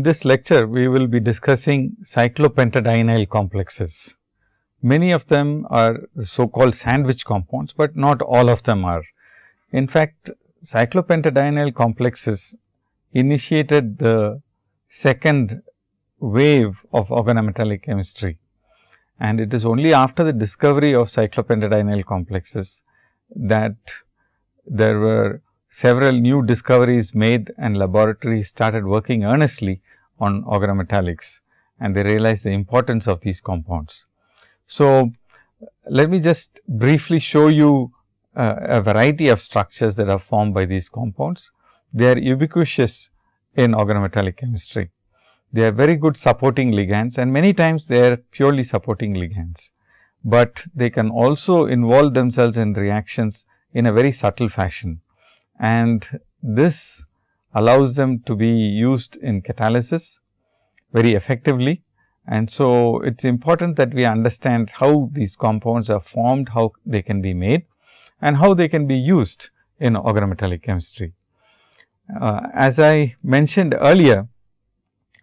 in this lecture, we will be discussing cyclopentadienyl complexes. Many of them are so called sandwich compounds, but not all of them are. In fact, cyclopentadienyl complexes initiated the second wave of organometallic chemistry. And it is only after the discovery of cyclopentadienyl complexes that there were several new discoveries made and laboratories started working earnestly on organometallics and they realized the importance of these compounds. So, let me just briefly show you uh, a variety of structures that are formed by these compounds. They are ubiquitous in organometallic chemistry. They are very good supporting ligands and many times they are purely supporting ligands, but they can also involve themselves in reactions in a very subtle fashion and this allows them to be used in catalysis very effectively. And so, it is important that we understand how these compounds are formed, how they can be made and how they can be used in organometallic chemistry. Uh, as I mentioned earlier,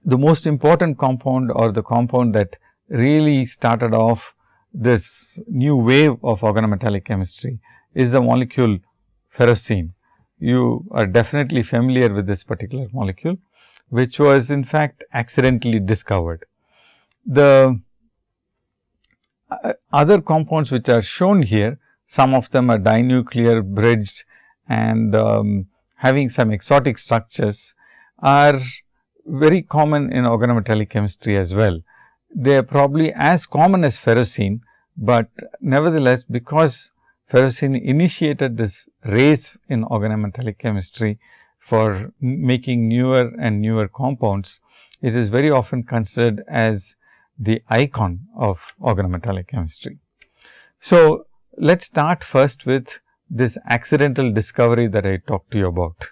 the most important compound or the compound that really started off this new wave of organometallic chemistry is the molecule ferrocene you are definitely familiar with this particular molecule, which was in fact accidentally discovered. The uh, other compounds which are shown here, some of them are dinuclear bridged and um, having some exotic structures are very common in organometallic chemistry as well. They are probably as common as ferrocene, but nevertheless because ferrocene initiated this race in organometallic chemistry for making newer and newer compounds. It is very often considered as the icon of organometallic chemistry. So, let us start first with this accidental discovery that I talked to you about.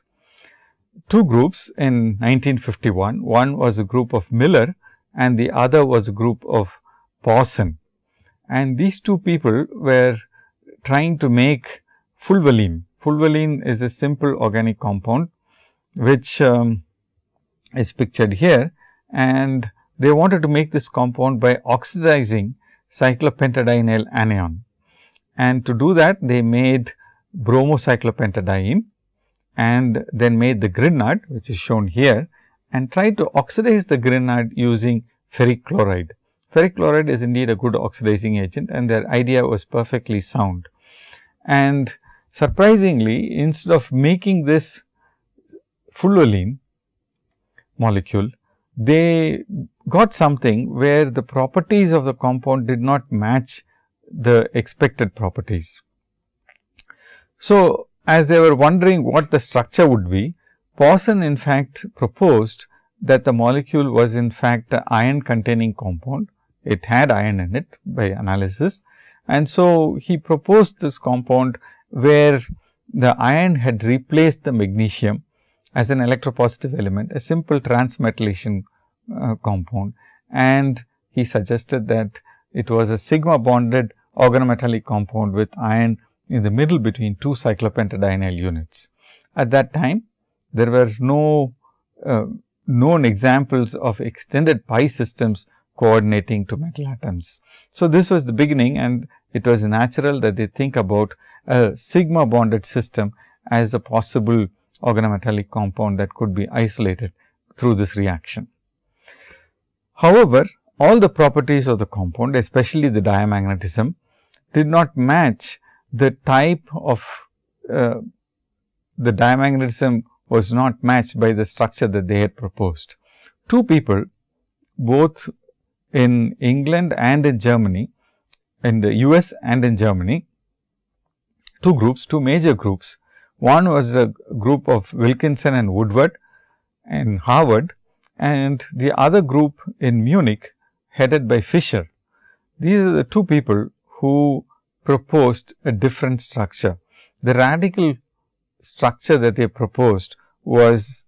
Two groups in 1951, one was a group of Miller and the other was a group of Pauson. And these two people were trying to make fulvalene. Fulvalene is a simple organic compound, which um, is pictured here and they wanted to make this compound by oxidizing cyclopentadienyl anion. And to do that, they made bromocyclopentadiene and then made the grignard, which is shown here and tried to oxidize the grignard using ferric chloride. Ferric chloride is indeed a good oxidizing agent and their idea was perfectly sound. And surprisingly, instead of making this fulvalene molecule, they got something where the properties of the compound did not match the expected properties. So, as they were wondering what the structure would be, Pauson in fact proposed that the molecule was in fact an iron containing compound. It had iron in it by analysis and so, he proposed this compound where the iron had replaced the magnesium as an electropositive element, a simple transmetallation uh, compound. And he suggested that it was a sigma bonded organometallic compound with iron in the middle between two cyclopentadienyl units. At that time, there were no uh, known examples of extended pi systems coordinating to metal atoms. So, this was the beginning and it was natural that they think about a sigma bonded system as a possible organometallic compound that could be isolated through this reaction. However, all the properties of the compound especially the diamagnetism did not match the type of uh, the diamagnetism was not matched by the structure that they had proposed. Two people both in England and in Germany, in the US and in Germany, two groups, two major groups. One was a group of Wilkinson and Woodward in Harvard and the other group in Munich headed by Fischer. These are the two people who proposed a different structure. The radical structure that they proposed was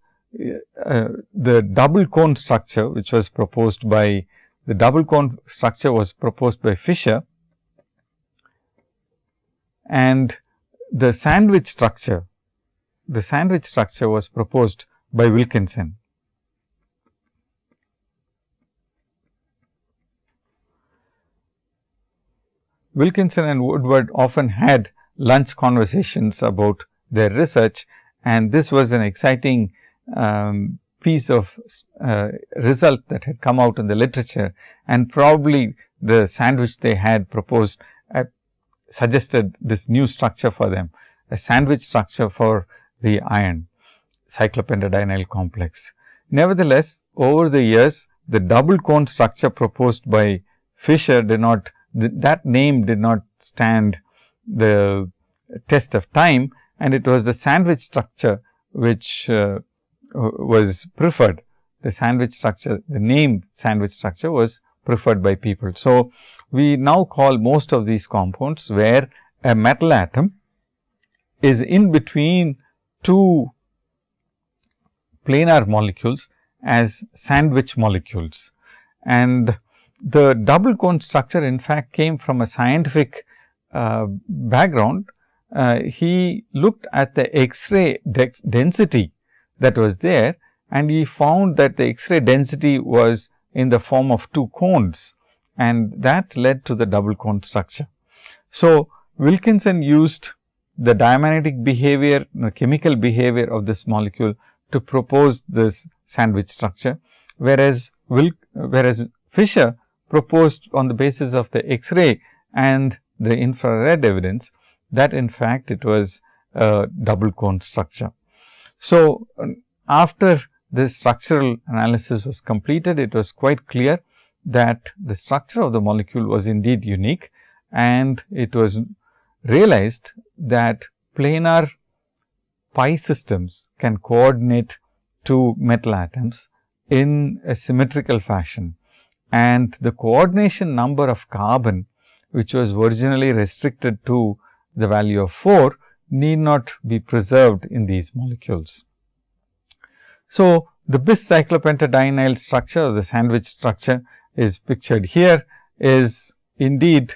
uh, the double cone structure, which was proposed by the double cone structure was proposed by Fischer and the sandwich structure, the sandwich structure was proposed by Wilkinson. Wilkinson and Woodward often had lunch conversations about their research and this was an exciting um, piece of uh, result that had come out in the literature and probably the sandwich they had proposed uh, suggested this new structure for them, a sandwich structure for the iron cyclopentadienyl complex. Nevertheless, over the years, the double cone structure proposed by Fischer did not, th that name did not stand the test of time and it was the sandwich structure which uh, was preferred. The sandwich structure, the name sandwich structure was preferred by people. So, we now call most of these compounds where a metal atom is in between two planar molecules as sandwich molecules. And the double cone structure in fact came from a scientific uh, background. Uh, he looked at the X-ray density that was there and he found that the X-ray density was in the form of two cones and that led to the double cone structure. So, Wilkinson used the diamagnetic behavior, the chemical behavior of this molecule to propose this sandwich structure, whereas, Wil whereas Fischer proposed on the basis of the X-ray and the infrared evidence that in fact it was a double cone structure. So, um, after this structural analysis was completed, it was quite clear that the structure of the molecule was indeed unique and it was realized that planar pi systems can coordinate two metal atoms in a symmetrical fashion. And the coordination number of carbon which was originally restricted to the value of 4 need not be preserved in these molecules. So, the bis cyclopentadienyl structure or the sandwich structure is pictured here is indeed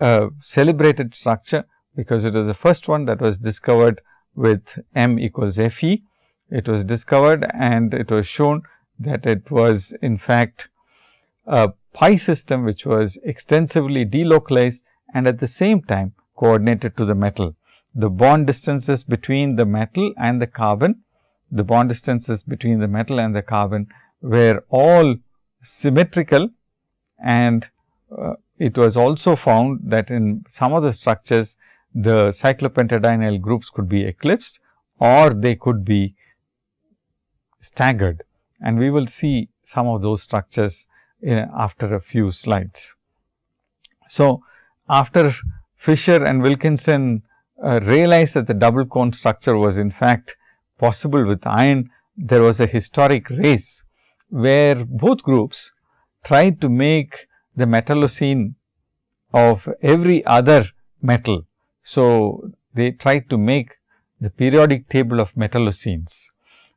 a celebrated structure because it was the first one that was discovered with m equals f e. It was discovered and it was shown that it was in fact a pi system which was extensively delocalized and at the same time coordinated to the metal. The bond distances between the metal and the carbon, the bond distances between the metal and the carbon were all symmetrical and uh, it was also found that in some of the structures the cyclopentadienyl groups could be eclipsed or they could be staggered and we will see some of those structures uh, after a few slides. So, after Fischer and Wilkinson uh, realized that the double cone structure was in fact possible with iron, there was a historic race where both groups tried to make the metallocene of every other metal. So, they tried to make the periodic table of metallocenes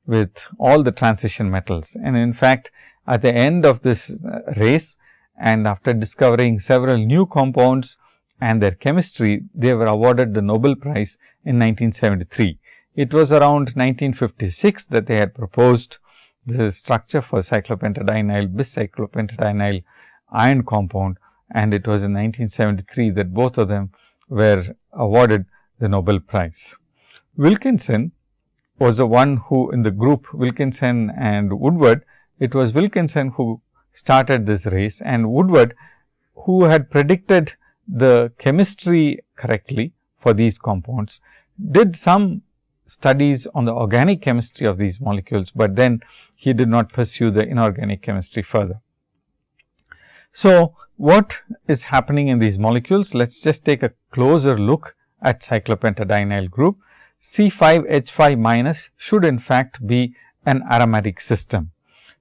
with all the transition metals and in fact, at the end of this uh, race and after discovering several new compounds and their chemistry, they were awarded the Nobel Prize in 1973. It was around 1956 that they had proposed the structure for cyclopentadienyl bis-cyclopentadienyl iron compound and it was in 1973 that both of them were awarded the Nobel Prize. Wilkinson was the one who in the group Wilkinson and Woodward it was Wilkinson who started this race and Woodward who had predicted the chemistry correctly for these compounds, did some studies on the organic chemistry of these molecules, but then he did not pursue the inorganic chemistry further. So, what is happening in these molecules? Let us just take a closer look at cyclopentadienyl group. C5H5 minus should in fact be an aromatic system.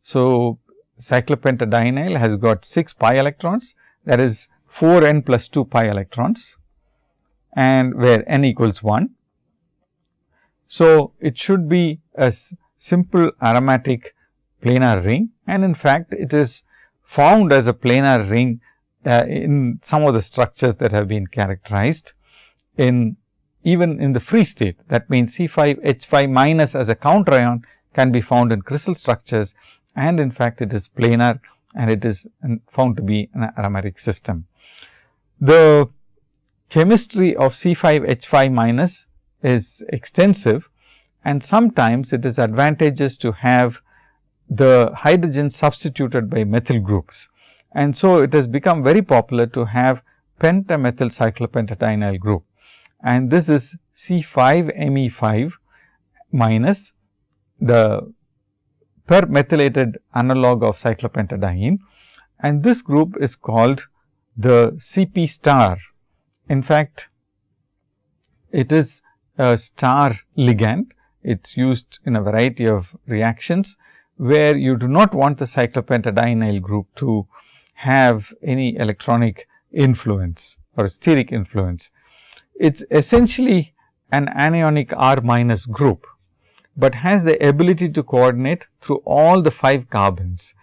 So, cyclopentadienyl has got 6 pi electrons that is 4 n plus 2 pi electrons and where n equals 1. So, it should be a simple aromatic planar ring and in fact, it is found as a planar ring uh, in some of the structures that have been characterized in even in the free state. That means, C5 H5 minus as a counter ion can be found in crystal structures and in fact, it is planar and it is found to be an aromatic system. The chemistry of C5H5 minus is extensive and sometimes it is advantageous to have the hydrogen substituted by methyl groups. And so, it has become very popular to have pentamethyl cyclopentadienyl group and this is C5Me5 minus the per methylated analog of cyclopentadiene and this group is called the CP star. In fact, it is a star ligand. It is used in a variety of reactions, where you do not want the cyclopentadienyl group to have any electronic influence or steric influence. It is essentially an anionic R minus group, but has the ability to coordinate through all the 5 carbons.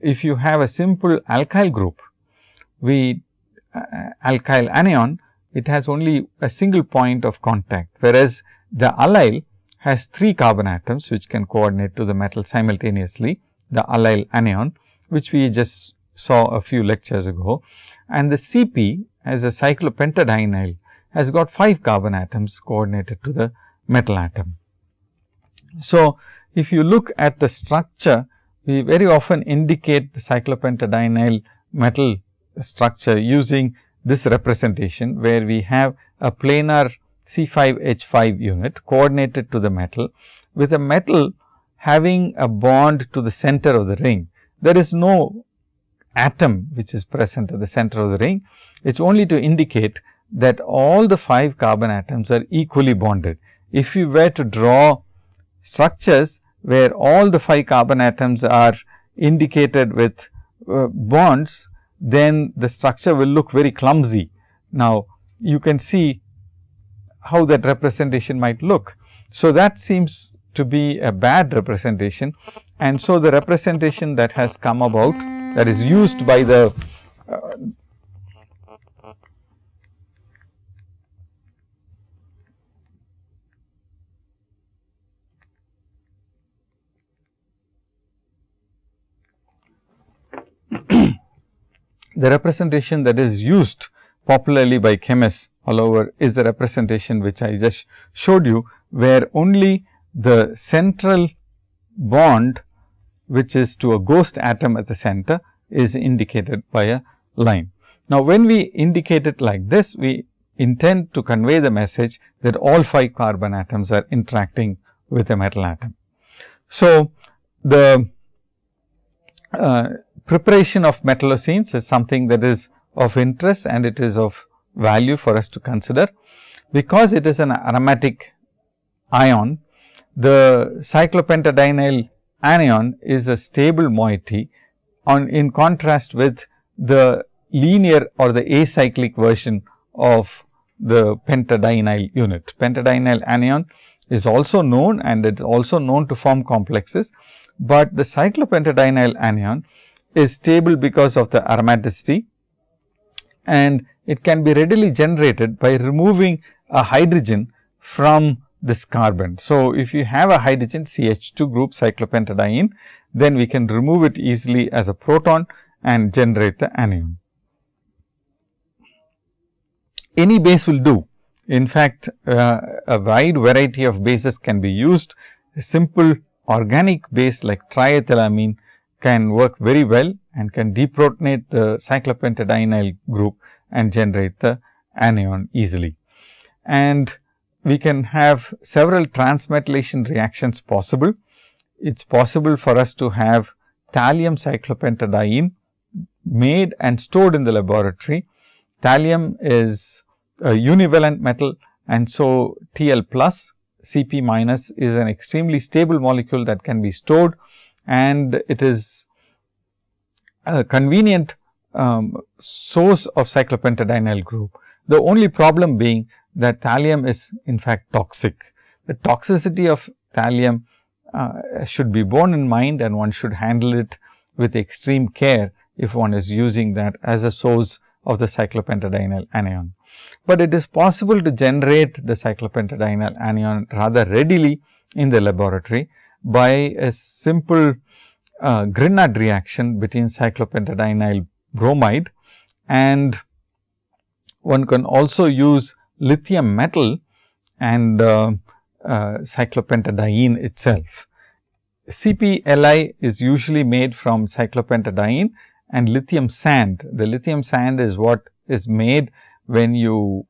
If you have a simple alkyl group, we uh, alkyl anion, it has only a single point of contact, whereas the allyl has 3 carbon atoms which can coordinate to the metal simultaneously, the allyl anion, which we just saw a few lectures ago. And the Cp as a cyclopentadienyl has got 5 carbon atoms coordinated to the metal atom. So, if you look at the structure, we very often indicate the cyclopentadienyl metal structure using this representation, where we have a planar C5H5 unit coordinated to the metal with a metal having a bond to the center of the ring. There is no atom which is present at the center of the ring. It is only to indicate that all the 5 carbon atoms are equally bonded. If you were to draw structures where all the 5 carbon atoms are indicated with uh, bonds, then the structure will look very clumsy. Now, you can see how that representation might look. So, that seems to be a bad representation and so the representation that has come about that is used by the uh, the representation that is used popularly by chemists all over is the representation which I just showed you, where only the central bond which is to a ghost atom at the center is indicated by a line. Now, when we indicate it like this, we intend to convey the message that all 5 carbon atoms are interacting with a metal atom. So, the uh, preparation of metallocenes is something that is of interest and it is of value for us to consider. Because it is an aromatic ion, the cyclopentadienyl anion is a stable moiety on in contrast with the linear or the acyclic version of the pentadienyl unit. Pentadienyl anion is also known and it is also known to form complexes, but the cyclopentadienyl anion is stable because of the aromaticity and it can be readily generated by removing a hydrogen from this carbon. So, if you have a hydrogen CH2 group cyclopentadiene, then we can remove it easily as a proton and generate the anion. Any base will do. In fact, uh, a wide variety of bases can be used. A simple organic base like triethylamine can work very well and can deprotonate the cyclopentadienyl group and generate the anion easily. And we can have several transmetallation reactions possible. It is possible for us to have thallium cyclopentadiene made and stored in the laboratory. Thallium is a univalent metal and so TL plus Cp minus is an extremely stable molecule that can be stored and it is a convenient um, source of cyclopentadienyl group. The only problem being that thallium is in fact toxic. The toxicity of thallium uh, should be borne in mind and one should handle it with extreme care if one is using that as a source of the cyclopentadienyl anion. But it is possible to generate the cyclopentadienyl anion rather readily in the laboratory by a simple uh, Grignard reaction between cyclopentadienyl bromide and one can also use lithium metal and uh, uh, cyclopentadiene itself. CPLI is usually made from cyclopentadiene and lithium sand. The lithium sand is what is made when you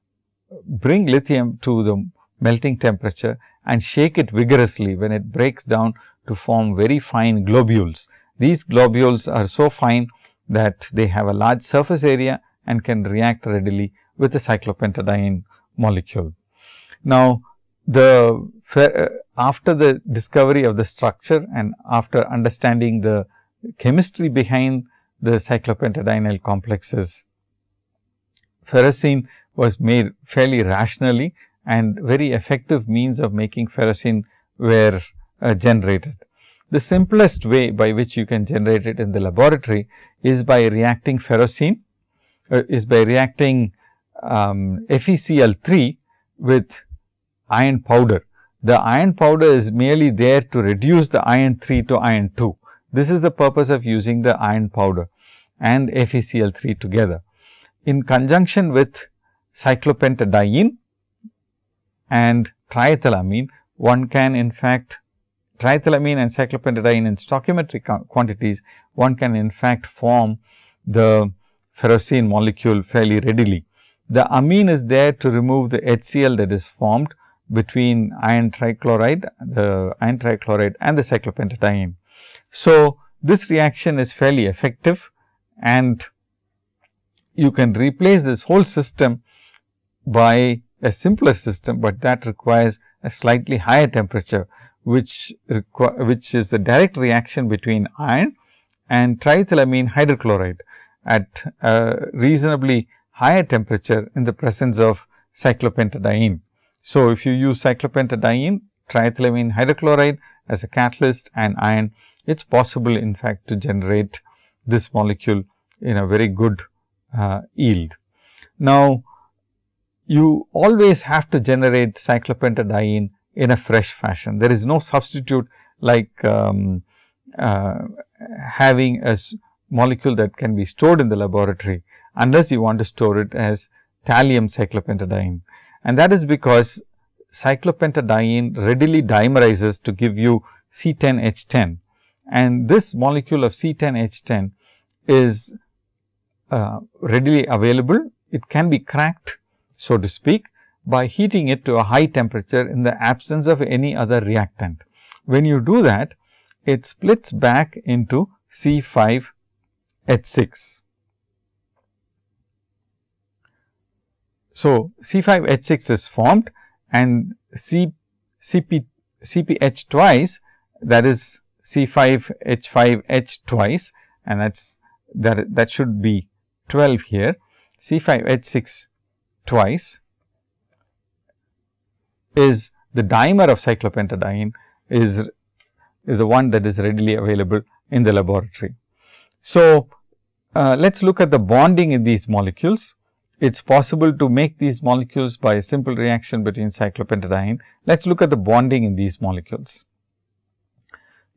bring lithium to the melting temperature and shake it vigorously when it breaks down to form very fine globules. These globules are so fine that they have a large surface area and can react readily with the cyclopentadiene molecule. Now, the uh, after the discovery of the structure and after understanding the chemistry behind the cyclopentadienyl complexes, ferrocene was made fairly rationally and very effective means of making ferrocene were uh, generated. The simplest way by which you can generate it in the laboratory is by reacting ferrocene, uh, is by reacting um, FeCl3 with iron powder. The iron powder is merely there to reduce the iron 3 to iron 2. This is the purpose of using the iron powder and FeCl3 together. In conjunction with cyclopentadiene and triethylamine, one can in fact triethylamine and cyclopentadiene in stoichiometric quantities, one can in fact form the ferrocene molecule fairly readily. The amine is there to remove the HCl that is formed between iron trichloride, the iron trichloride and the cyclopentadiene. So, this reaction is fairly effective and you can replace this whole system by a simpler system, but that requires a slightly higher temperature, which which is a direct reaction between iron and triethylamine hydrochloride at a reasonably higher temperature in the presence of cyclopentadiene. So, if you use cyclopentadiene, triethylamine hydrochloride as a catalyst and iron, it is possible in fact to generate this molecule in a very good uh, yield. Now, you always have to generate cyclopentadiene in a fresh fashion. There is no substitute like um, uh, having a molecule that can be stored in the laboratory, unless you want to store it as thallium cyclopentadiene and that is because cyclopentadiene readily dimerizes to give you C10H10 and this molecule of C10H10 is uh, readily available. It can be cracked so to speak by heating it to a high temperature in the absence of any other reactant. When you do that, it splits back into C5H6. So, C5H6 is formed and C, CP, CPH twice that is C5H5H twice and that is that that should be 12 here. C5H6 twice is the dimer of cyclopentadiene is is the one that is readily available in the laboratory. So, uh, let us look at the bonding in these molecules it is possible to make these molecules by a simple reaction between cyclopentadiene. Let us look at the bonding in these molecules.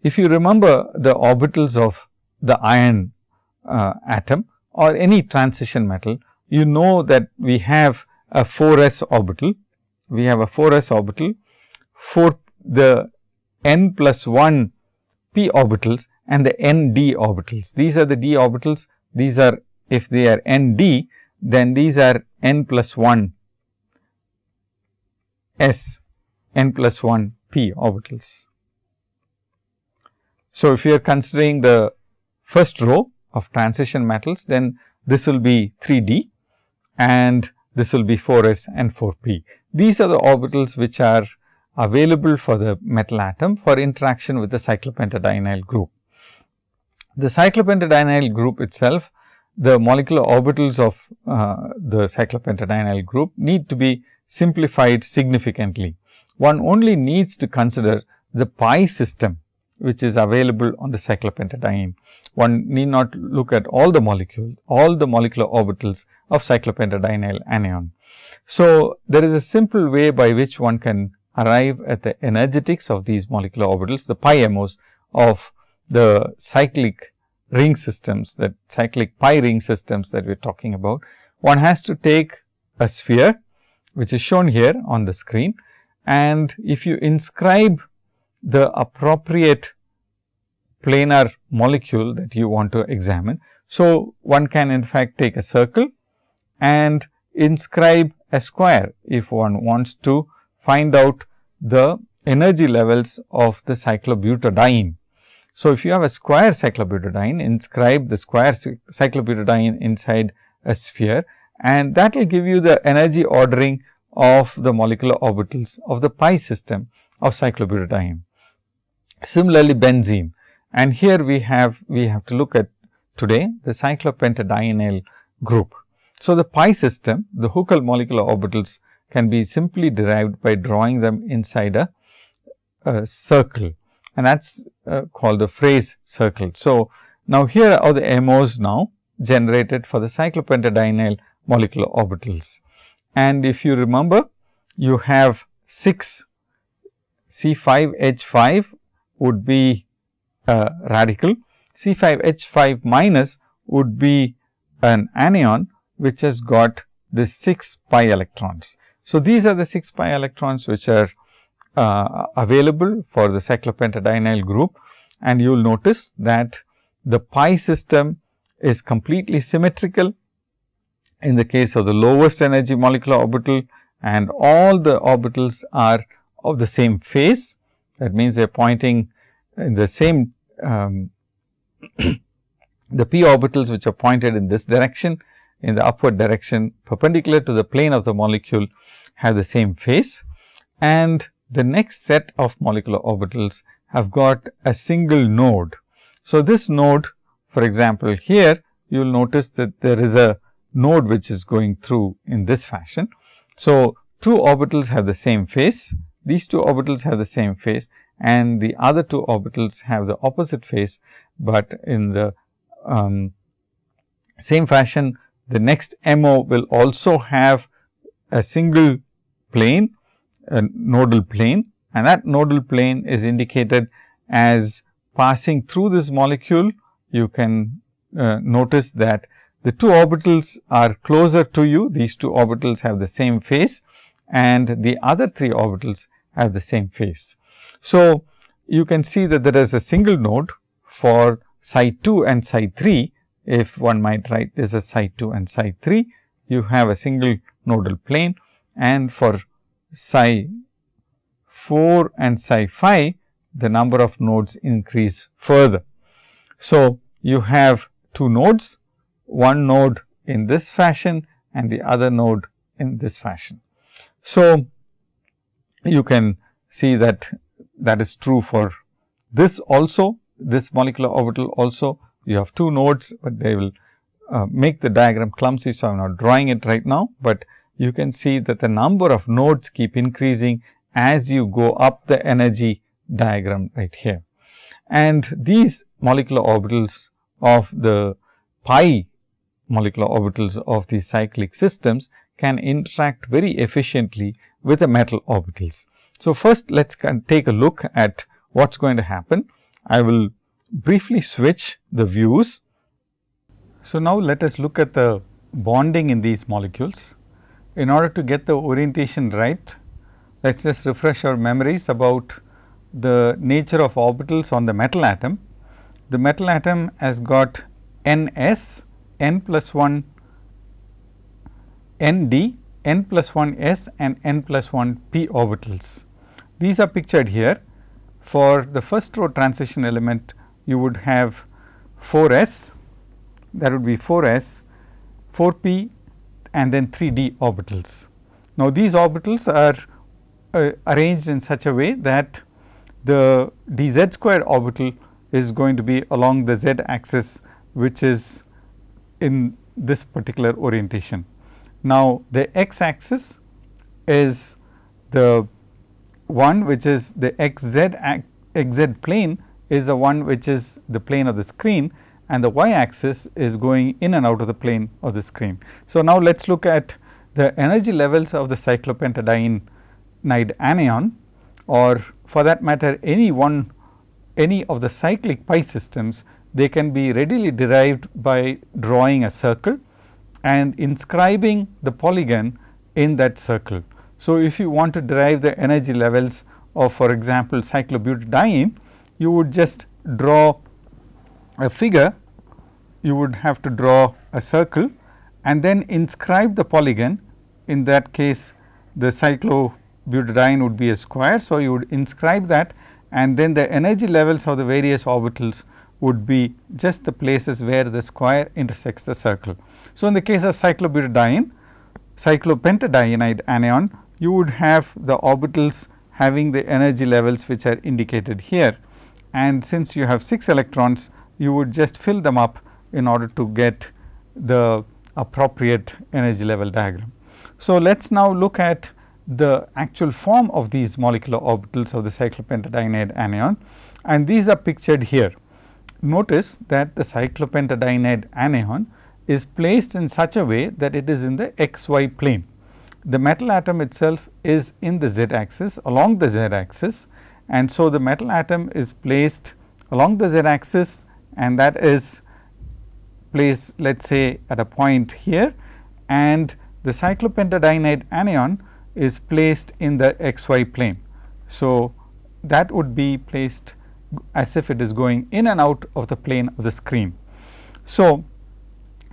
If you remember the orbitals of the iron uh, atom or any transition metal, you know that we have a 4s orbital. We have a 4s orbital for the n plus 1 p orbitals and the n d orbitals. These are the d orbitals. These are if they are n d, then these are n plus 1 s n plus 1 p orbitals. So, if you are considering the first row of transition metals, then this will be 3 d and this will be 4 s and 4 p. These are the orbitals which are available for the metal atom for interaction with the cyclopentadienyl group. The cyclopentadienyl group itself the molecular orbitals of uh, the cyclopentadienyl group need to be simplified significantly. One only needs to consider the pi system which is available on the cyclopentadiene. One need not look at all the molecule, all the molecular orbitals of cyclopentadienyl anion. So, there is a simple way by which one can arrive at the energetics of these molecular orbitals, the pi MOs of the cyclic ring systems that cyclic pi ring systems that we are talking about, one has to take a sphere which is shown here on the screen and if you inscribe the appropriate planar molecule that you want to examine. So, one can in fact take a circle and inscribe a square if one wants to find out the energy levels of the cyclobutadiene. So, if you have a square cyclobutadiene, inscribe the square cyclobutadiene inside a sphere and that will give you the energy ordering of the molecular orbitals of the pi system of cyclobutadiene. Similarly, benzene and here we have we have to look at today the cyclopentadienyl group. So, the pi system the Huckel molecular orbitals can be simply derived by drawing them inside a, a circle and that is uh, called the phase circle. So, now here are the MOs now generated for the cyclopentadienyl molecular orbitals. And if you remember you have 6 C 5 H 5 would be a radical, C 5 H 5 minus would be an anion which has got the 6 pi electrons. So, these are the 6 pi electrons which are uh, available for the cyclopentadienyl group and you will notice that the pi system is completely symmetrical in the case of the lowest energy molecular orbital and all the orbitals are of the same phase. That means, they are pointing in the same um, the p orbitals which are pointed in this direction in the upward direction perpendicular to the plane of the molecule have the same phase and the next set of molecular orbitals have got a single node. So, this node for example, here you will notice that there is a node which is going through in this fashion. So, two orbitals have the same phase, these two orbitals have the same phase and the other two orbitals have the opposite phase, but in the um, same fashion the next MO will also have a single plane, a nodal plane and that nodal plane is indicated as passing through this molecule. You can uh, notice that the two orbitals are closer to you, these two orbitals have the same phase and the other three orbitals have the same phase. So, you can see that there is a single node for psi 2 and psi 3, if one might write this as psi 2 and psi 3, you have a single nodal plane and for psi 4 and psi 5, the number of nodes increase further. So, you have two nodes one node in this fashion and the other node in this fashion. So, you can see that that is true for this also this molecular orbital also you have two nodes, but they will uh, make the diagram clumsy. So, I am not drawing it right now, but you can see that the number of nodes keep increasing as you go up the energy diagram right here. And these molecular orbitals of the pi molecular orbitals of these cyclic systems can interact very efficiently with the metal orbitals. So, first let us take a look at what is going to happen. I will briefly switch the views. So, now let us look at the bonding in these molecules. In order to get the orientation right, let us just refresh our memories about the nature of orbitals on the metal atom. The metal atom has got n s n plus 1 n d, n plus 1 s and n plus 1 p orbitals. These are pictured here. For the first row transition element, you would have 4 s, that would be 4 s, 4 p and then 3 d orbitals. Now, these orbitals are uh, arranged in such a way that the d z square orbital is going to be along the z axis, which is in this particular orientation. Now, the x axis is the one which is the xz plane is the one which is the plane of the screen and the y axis is going in and out of the plane of the screen. So, now let us look at the energy levels of the cyclopentadiene anion or for that matter any one any of the cyclic pi systems they can be readily derived by drawing a circle and inscribing the polygon in that circle. So, if you want to derive the energy levels of for example, cyclobutadiene, you would just draw a figure, you would have to draw a circle and then inscribe the polygon. In that case, the cyclobutadiene would be a square. So, you would inscribe that and then the energy levels of the various orbitals would be just the places where the square intersects the circle. So, in the case of cyclobutadiene, cyclopentadienide anion, you would have the orbitals having the energy levels which are indicated here. And since you have 6 electrons, you would just fill them up in order to get the appropriate energy level diagram. So, let us now look at the actual form of these molecular orbitals of the cyclopentadienide anion and these are pictured here. Notice that the cyclopentadienide anion is placed in such a way that it is in the xy plane. The metal atom itself is in the z axis along the z axis and so the metal atom is placed along the z axis and that is placed let us say at a point here and the cyclopentadienide anion is placed in the xy plane. So, that would be placed as if it is going in and out of the plane of the screen. So,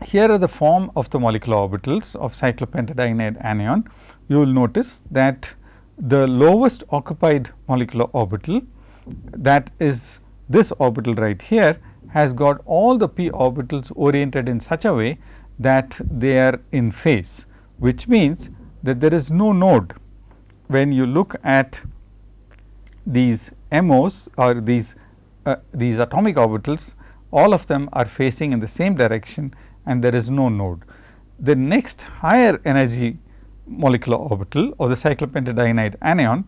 here are the form of the molecular orbitals of cyclopentadienide anion. You will notice that the lowest occupied molecular orbital that is this orbital right here has got all the p orbitals oriented in such a way that they are in phase, which means that there is no node when you look at these MOs or these uh, these atomic orbitals all of them are facing in the same direction and there is no node. The next higher energy molecular orbital of the cyclopentadienide anion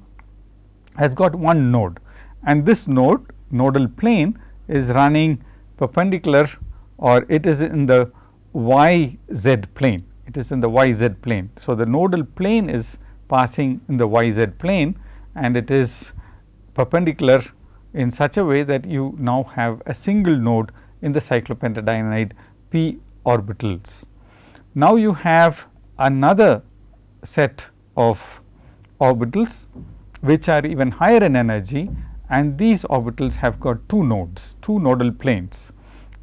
has got one node and this node nodal plane is running perpendicular or it is in the y z plane it is in the y z plane. So, the nodal plane is passing in the y z plane and it is perpendicular in such a way that you now have a single node in the cyclopentadienide p orbitals. Now, you have another set of orbitals which are even higher in energy and these orbitals have got two nodes, two nodal planes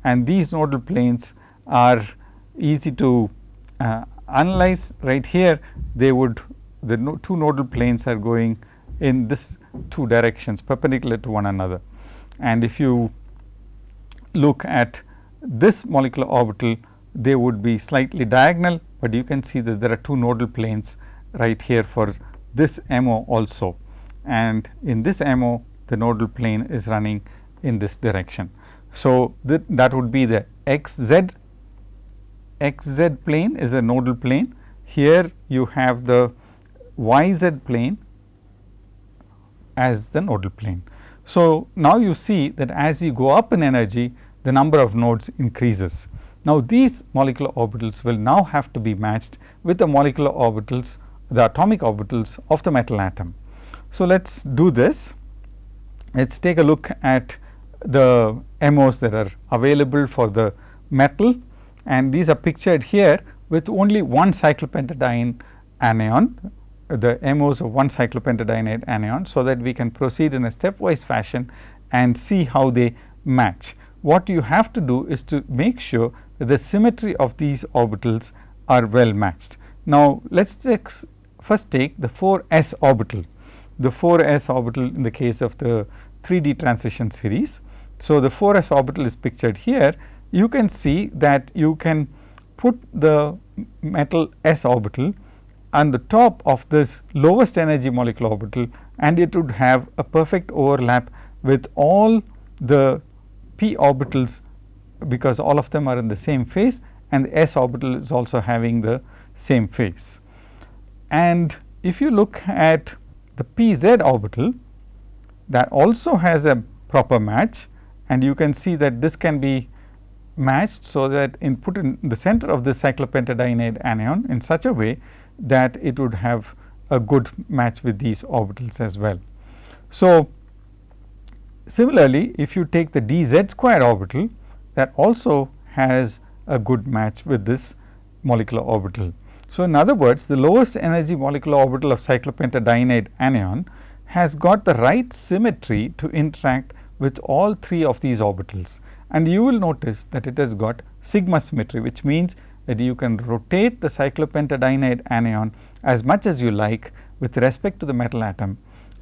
and these nodal planes are easy to uh, analyze right here they would the no, two nodal planes are going in this two directions perpendicular to one another. And if you look at this molecular orbital they would be slightly diagonal, but you can see that there are two nodal planes right here for this MO also. And in this MO the nodal plane is running in this direction. So, that, that would be the x z x z plane is a nodal plane. Here you have the y z plane as the nodal plane. So, now you see that as you go up in energy the number of nodes increases. Now, these molecular orbitals will now have to be matched with the molecular orbitals the atomic orbitals of the metal atom. So, let us do this. Let us take a look at the MOs that are available for the metal and these are pictured here with only one cyclopentadiene anion the MOs of one cyclopentadienate anion. So, that we can proceed in a stepwise fashion and see how they match. What you have to do is to make sure the symmetry of these orbitals are well matched. Now, let us first take the 4 s orbital, the 4 s orbital in the case of the 3D transition series. So, the 4 s orbital is pictured here. You can see that you can put the metal s orbital on the top of this lowest energy molecular orbital and it would have a perfect overlap with all the p orbitals because all of them are in the same phase and the s orbital is also having the same phase. And if you look at the p z orbital that also has a proper match and you can see that this can be matched. So, that in put in the center of the cyclopentadienide anion in such a way that it would have a good match with these orbitals as well. So, similarly if you take the d z square orbital that also has a good match with this molecular orbital. So, in other words the lowest energy molecular orbital of cyclopentadienide anion has got the right symmetry to interact with all three of these orbitals. And you will notice that it has got sigma symmetry, which means that you can rotate the cyclopentadienide anion as much as you like with respect to the metal atom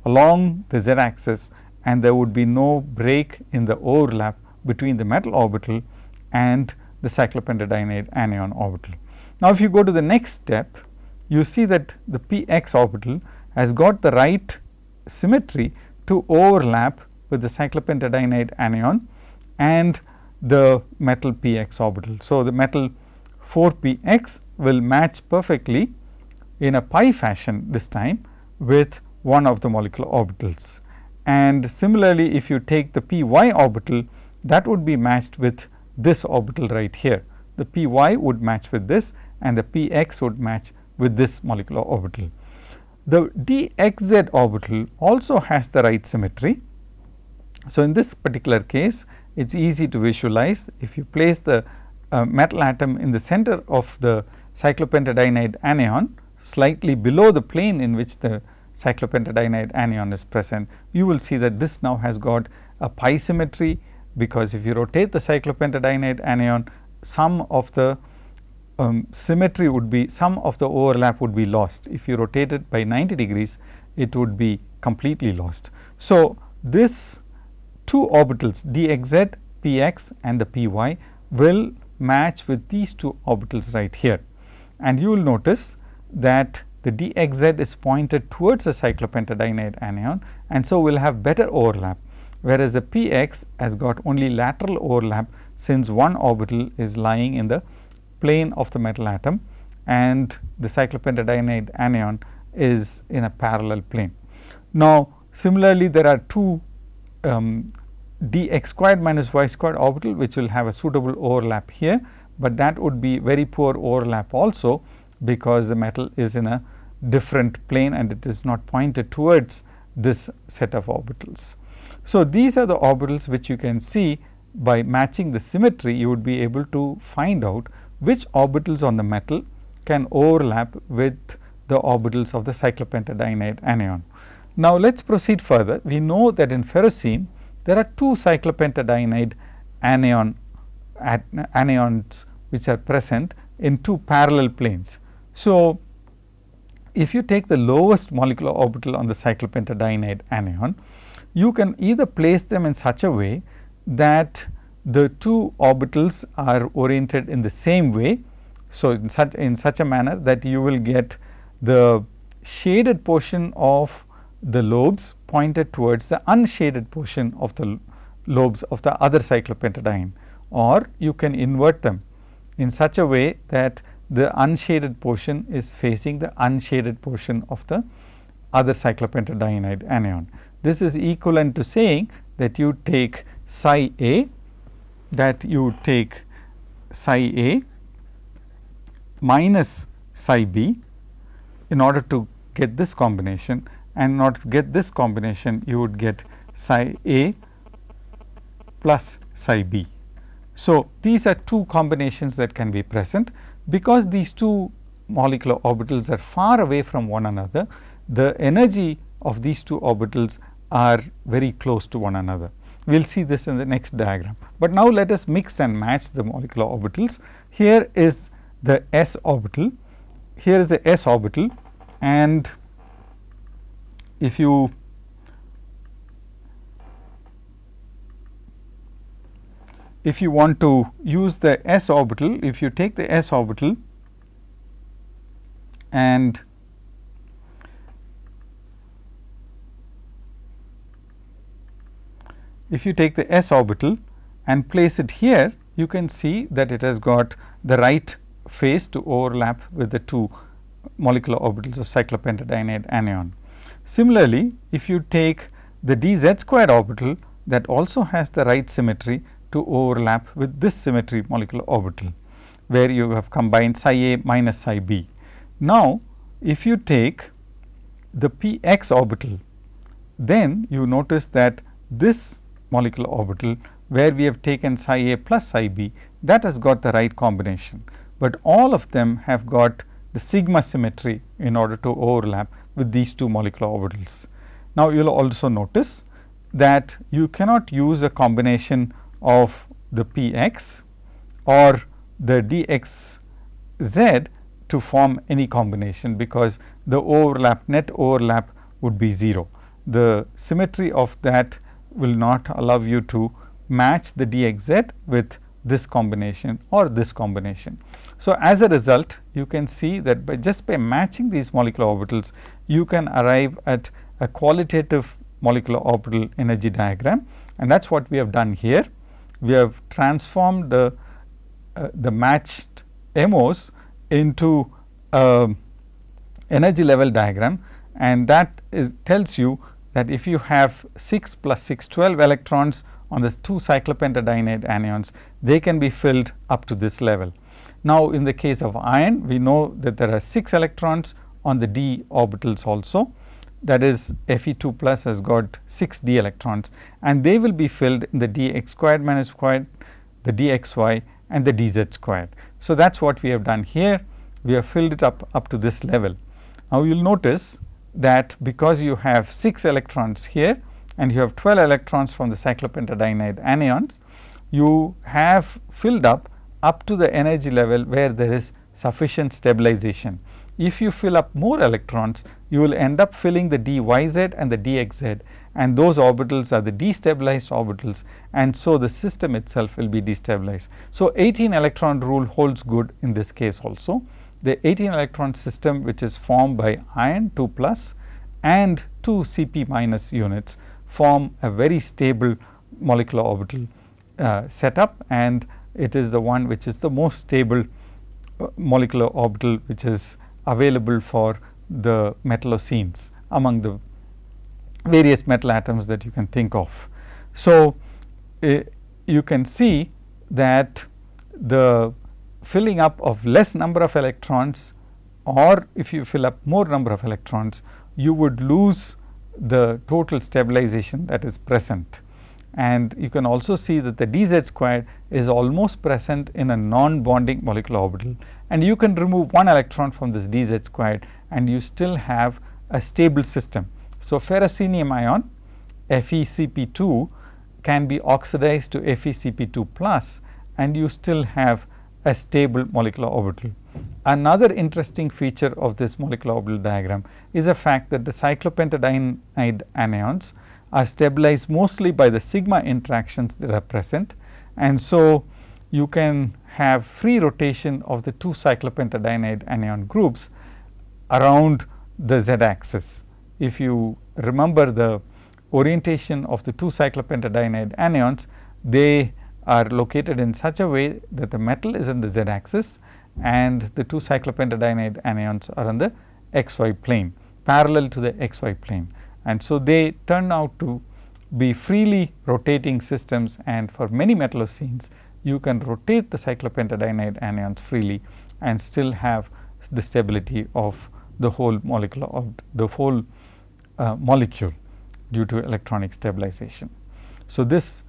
along the z axis and there would be no break in the overlap between the metal orbital and the cyclopentadienide anion orbital. Now, if you go to the next step, you see that the p x orbital has got the right symmetry to overlap with the cyclopentadienide anion and the metal p x orbital. So, the metal 4 p x will match perfectly in a pi fashion this time with one of the molecular orbitals. And similarly, if you take the p y orbital that would be matched with this orbital right here. The p y would match with this and the p x would match with this molecular orbital. The d x z orbital also has the right symmetry. So, in this particular case it is easy to visualize if you place the uh, metal atom in the center of the cyclopentadienide anion slightly below the plane in which the cyclopentadienide anion is present, you will see that this now has got a pi symmetry, because if you rotate the cyclopentadienide anion, some of the um, symmetry would be some of the overlap would be lost. If you rotate it by 90 degrees, it would be completely lost. So, this two orbitals dxz, px and the py will match with these two orbitals right here. And you will notice that the dxz is pointed towards the cyclopentadienide anion and so we will have better overlap, whereas the px has got only lateral overlap since one orbital is lying in the plane of the metal atom and the cyclopentadienide anion is in a parallel plane. Now, similarly there are two um, dx squared minus y squared orbital which will have a suitable overlap here, but that would be very poor overlap also because the metal is in a different plane and it is not pointed towards this set of orbitals. So, these are the orbitals which you can see by matching the symmetry you would be able to find out which orbitals on the metal can overlap with the orbitals of the cyclopentadienide anion. Now, let us proceed further. We know that in ferrocene there are two cyclopentadienide anion anions which are present in two parallel planes. So, if you take the lowest molecular orbital on the cyclopentadienide anion, you can either place them in such a way that the two orbitals are oriented in the same way. So, in such in such a manner that you will get the shaded portion of the lobes pointed towards the unshaded portion of the lobes of the other cyclopentadiene or you can invert them in such a way that the unshaded portion is facing the unshaded portion of the other cyclopentadienide anion. This is equivalent to saying that you take psi A that you take psi A minus psi B in order to get this combination and in order to get this combination you would get psi A plus psi B. So, these are two combinations that can be present because these two molecular orbitals are far away from one another, the energy of these two orbitals are very close to one another. We will see this in the next diagram. But now, let us mix and match the molecular orbitals. Here is the s orbital, here is the s orbital and if you if you want to use the s orbital, if you take the s orbital and if you take the s orbital and place it here, you can see that it has got the right phase to overlap with the two molecular orbitals of cyclopentadienide anion. Similarly, if you take the d z squared orbital that also has the right symmetry to overlap with this symmetry molecular orbital, where you have combined psi a minus psi b. Now, if you take the p x orbital, then you notice that this molecular orbital where we have taken psi a plus psi b that has got the right combination, but all of them have got the sigma symmetry in order to overlap with these two molecular orbitals. Now, you will also notice that you cannot use a combination of the p x or the d x z to form any combination, because the overlap net overlap would be 0. The symmetry of that will not allow you to match the d x z with this combination or this combination. So, as a result you can see that by just by matching these molecular orbitals you can arrive at a qualitative molecular orbital energy diagram and that is what we have done here. We have transformed the, uh, the matched MOs into a energy level diagram and that is tells you that if you have 6 plus 6 12 electrons on the 2 cyclopentadienide anions, they can be filled up to this level. Now, in the case of iron, we know that there are 6 electrons on the d orbitals also that is Fe 2 plus has got 6 d electrons and they will be filled in the d x squared minus squared, the d x y and the d z squared. So, that is what we have done here, we have filled it up up to this level. Now, you will notice that because you have 6 electrons here and you have 12 electrons from the cyclopentadienide anions, you have filled up up to the energy level where there is sufficient stabilization. If you fill up more electrons, you will end up filling the d y z and the d x z and those orbitals are the destabilized orbitals and so the system itself will be destabilized. So, 18 electron rule holds good in this case also. The 18 electron system which is formed by iron 2 plus and 2 Cp minus units form a very stable molecular orbital uh, setup and it is the one which is the most stable uh, molecular orbital which is available for the metallocenes among the various metal atoms that you can think of. So, uh, you can see that the filling up of less number of electrons or if you fill up more number of electrons, you would lose the total stabilization that is present. And you can also see that the d z squared is almost present in a non-bonding molecular orbital and you can remove one electron from this d z squared and you still have a stable system. So, ferrocenium ion FeCp2 can be oxidized to FeCp2 plus and you still have a stable molecular orbital. Another interesting feature of this molecular orbital diagram is the fact that the cyclopentadienide anions are stabilized mostly by the sigma interactions that are present. And so, you can have free rotation of the two cyclopentadienide anion groups around the z axis. If you remember the orientation of the two cyclopentadienide anions, they are located in such a way that the metal is in the z axis and the two cyclopentadienide anions are on the xy plane parallel to the xy plane. And so, they turn out to be freely rotating systems and for many metallocenes you can rotate the cyclopentadienide anions freely and still have the stability of the whole molecular of the whole uh, molecule due to electronic stabilization. So, this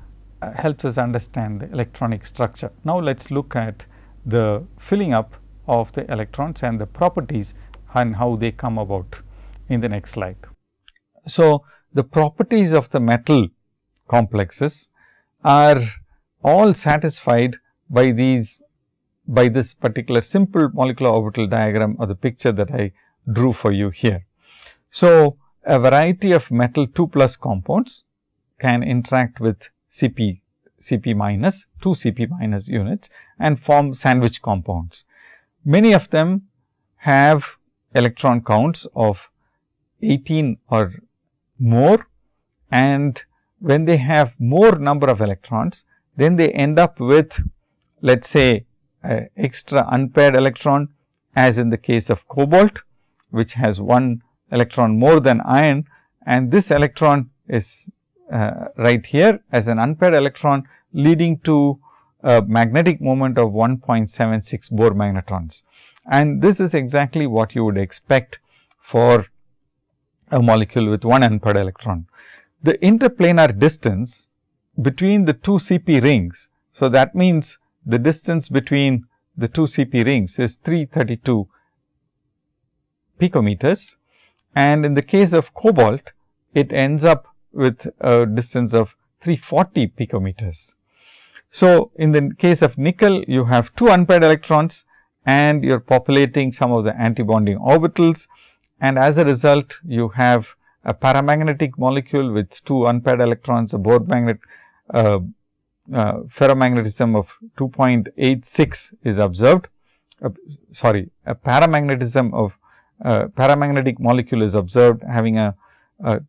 helps us understand the electronic structure. Now, let us look at the filling up of the electrons and the properties and how they come about in the next slide. So, the properties of the metal complexes are all satisfied by these by this particular simple molecular orbital diagram or the picture that I drew for you here. So, a variety of metal 2 plus compounds can interact with Cp Cp minus 2 Cp minus units and form sandwich compounds. Many of them have electron counts of 18 or more and when they have more number of electrons, then they end up with let us say extra unpaired electron as in the case of cobalt which has one electron more than iron and this electron is uh, right here as an unpaired electron leading to a magnetic moment of 1.76 Bohr magnetons. And this is exactly what you would expect for a molecule with one unpaired electron. The interplanar distance between the two CP rings. So, that means the distance between the two CP rings is 332 picometers and in the case of cobalt it ends up with a distance of 340 picometers. So, in the case of nickel you have two unpaired electrons and you are populating some of the antibonding orbitals and as a result you have a paramagnetic molecule with two unpaired electrons, a Bohr magnet uh, uh, ferromagnetism of 2.86 is observed. Uh, sorry, a paramagnetism of uh, paramagnetic molecule is observed having a, a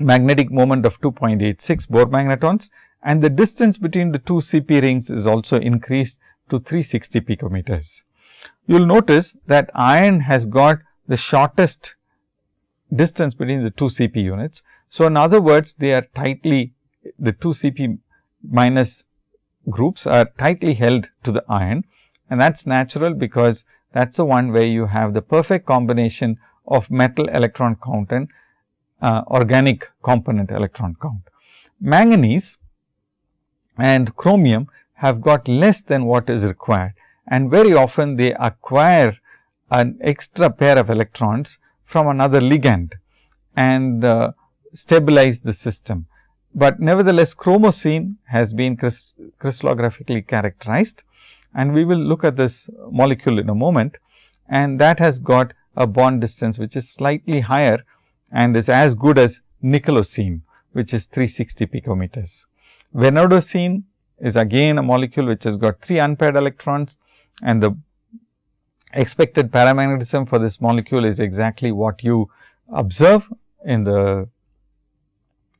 magnetic moment of 2.86 Bohr magnetons and the distance between the two CP rings is also increased to 360 picometers. You will notice that iron has got the shortest distance between the two CP units. So, in other words, they are tightly the two CP minus groups are tightly held to the iron and that is natural because that is the one where you have the perfect combination of metal electron count and uh, organic component electron count. Manganese and chromium have got less than what is required and very often they acquire an extra pair of electrons from another ligand and uh, stabilize the system. But nevertheless, chromocene has been crystallographically characterized and we will look at this molecule in a moment and that has got a bond distance which is slightly higher and is as good as nickelocene which is 360 picometers. Vanadocene is again a molecule which has got 3 unpaired electrons and the expected paramagnetism for this molecule is exactly what you observe in the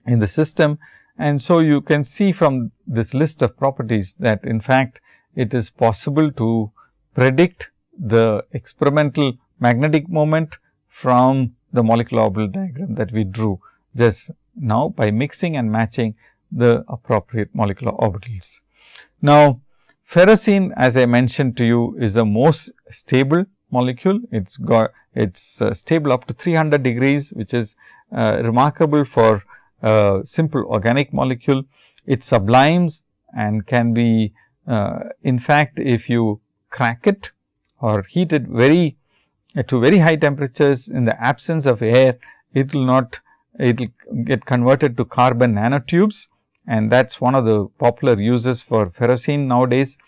in the system. And so, you can see from this list of properties that in fact, it is possible to predict the experimental magnetic moment from the molecular orbital diagram that we drew just now by mixing and matching the appropriate molecular orbitals. Now, ferrocene as I mentioned to you is the most stable molecule. It's got it's uh, stable up to 300 degrees which is uh, remarkable for a simple organic molecule. It sublimes and can be uh, in fact, if you crack it or heat it very uh, to very high temperatures in the absence of air, it will not it will get converted to carbon nanotubes. And that is one of the popular uses for ferrocene nowadays.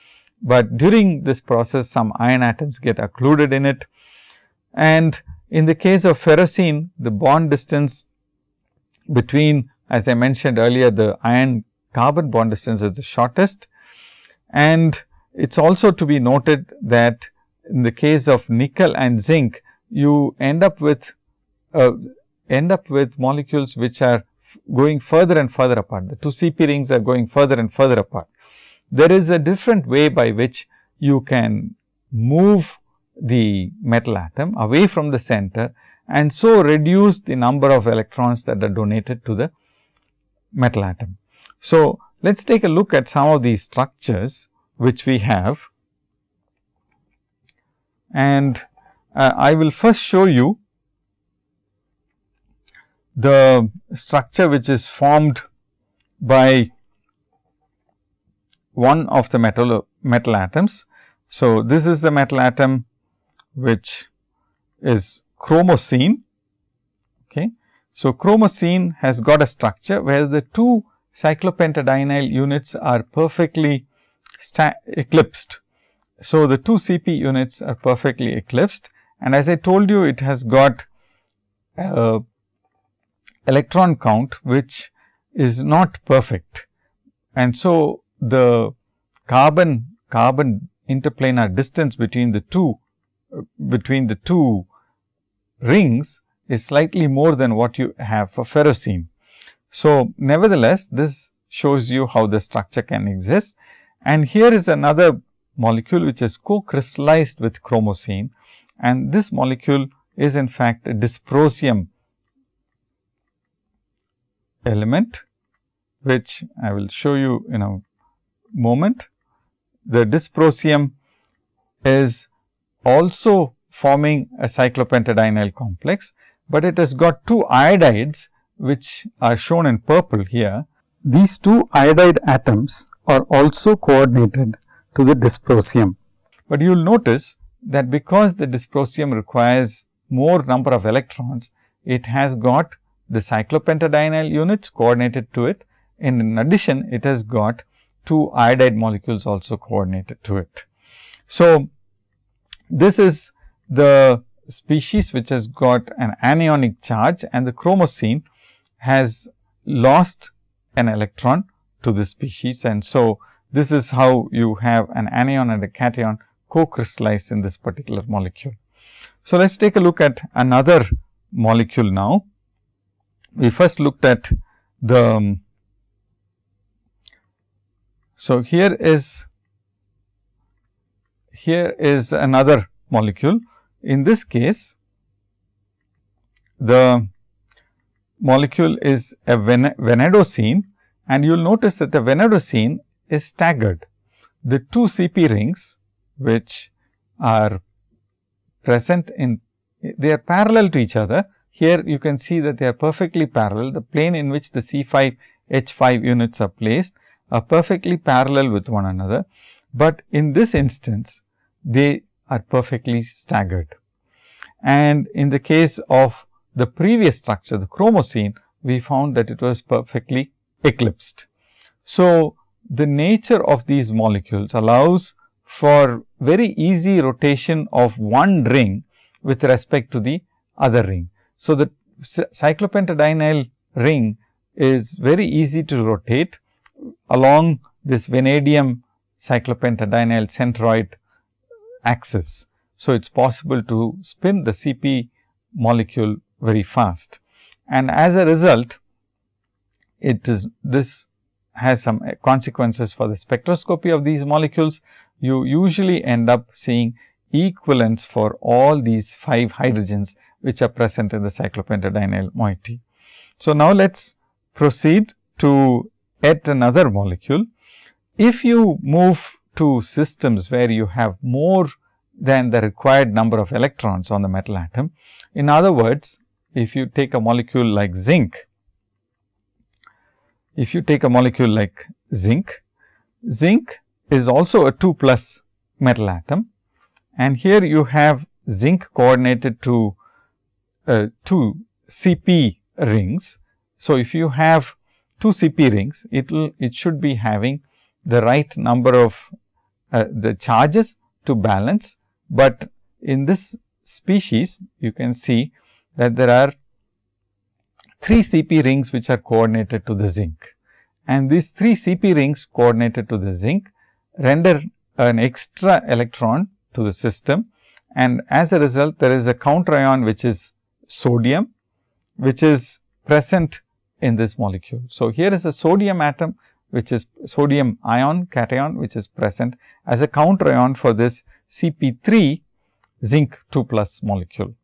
But during this process some iron atoms get occluded in it. And in the case of ferrocene the bond distance between as I mentioned earlier the iron carbon bond distance is the shortest. And it is also to be noted that in the case of nickel and zinc you end up with uh, end up with molecules which are going further and further apart. The two CP rings are going further and further apart. There is a different way by which you can move the metal atom away from the center and so reduce the number of electrons that are donated to the metal atom. So, let us take a look at some of these structures which we have and uh, I will first show you the structure which is formed by one of the metal metal atoms. So, this is the metal atom which is chromocene. Okay. So, chromocene has got a structure where the two cyclopentadienyl units are perfectly eclipsed. So, the two CP units are perfectly eclipsed and as I told you it has got uh, electron count which is not perfect. And so, the carbon carbon interplanar distance between the two uh, between the two rings is slightly more than what you have for ferrocene. So, nevertheless, this shows you how the structure can exist and here is another molecule which is co-crystallized with chromocene and this molecule is in fact a dysprosium element which I will show you in a moment. The dysprosium is also forming a cyclopentadienyl complex, but it has got two iodides which are shown in purple here. These two iodide atoms are also coordinated to the dysprosium. But you will notice that because the dysprosium requires more number of electrons, it has got the cyclopentadienyl units coordinated to it and in addition it has got two iodide molecules also coordinated to it. So, this is the species which has got an anionic charge and the chromocene has lost an electron to this species. And so, this is how you have an anion and a cation co-crystallized in this particular molecule. So, let us take a look at another molecule now. We first looked at the. So, here is here is another molecule. In this case, the molecule is a vanadocene and you will notice that the vanadocene is staggered. The two CP rings which are present in they are parallel to each other. Here you can see that they are perfectly parallel. The plane in which the C5 H5 units are placed are perfectly parallel with one another, but in this instance they are perfectly staggered. And in the case of the previous structure, the chromocene, we found that it was perfectly eclipsed. So, the nature of these molecules allows for very easy rotation of one ring with respect to the other ring. So, the cyclopentadienyl ring is very easy to rotate along this vanadium cyclopentadienyl centroid axis. So, it is possible to spin the CP molecule very fast and as a result it is this has some eh, consequences for the spectroscopy of these molecules. You usually end up seeing equivalents for all these 5 hydrogens which are present in the cyclopentadienyl moiety. So, now let us proceed to yet another molecule. If you move to systems where you have more than the required number of electrons on the metal atom. In other words, if you take a molecule like zinc, if you take a molecule like zinc, zinc is also a 2 plus metal atom and here you have zinc coordinated to uh, two CP rings. So, if you have two CP rings, it will it should be having the right number of uh, the charges to balance but in this species you can see that there are 3 CP rings which are coordinated to the zinc and these 3 CP rings coordinated to the zinc render an extra electron to the system and as a result there is a counter ion which is sodium which is present in this molecule. So, here is a sodium atom which is sodium ion cation which is present as a counter ion for this CP3 zinc 2 plus molecule.